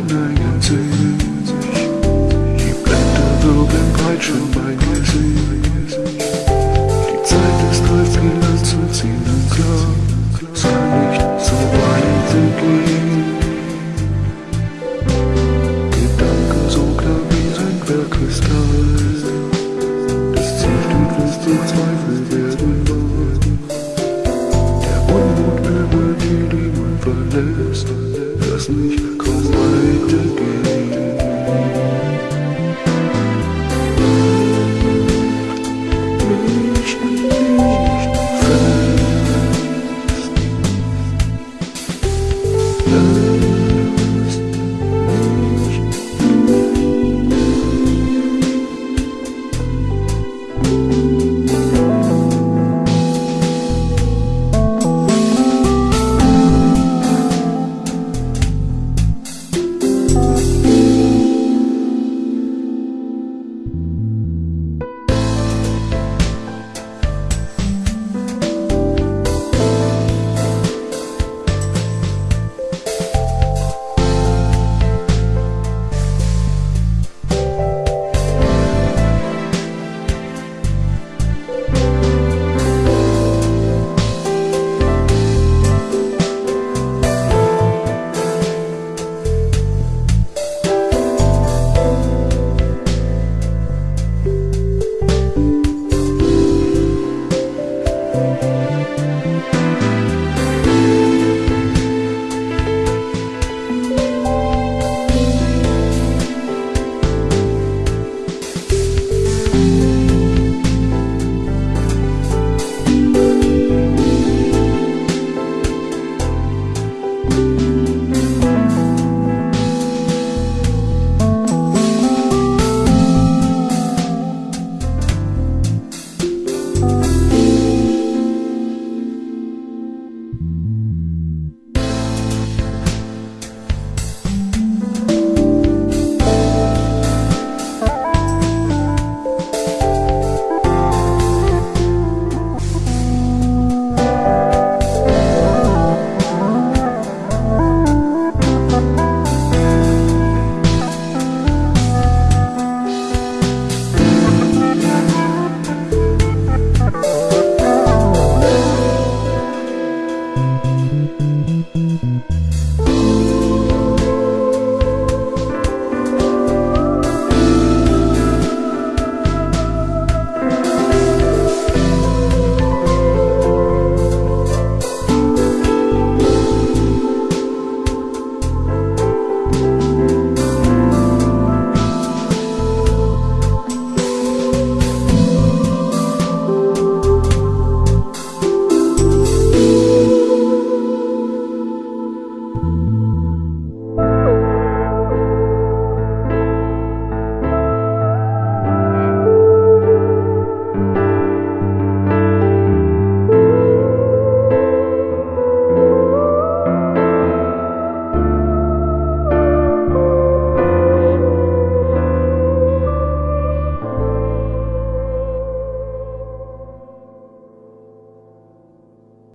neigen Gesicht. Die Blätter wirbeln peitsche mein Gesicht. Die Zeit ist reif, die Land zu ziehen und klar. Es kann nicht so weit gehen. Gedanken so klar wie sein Bergkristall. Das Ziel steht fest, die Zweifel werden wahr. Der Unmut über die Liebe verlässt. Das nicht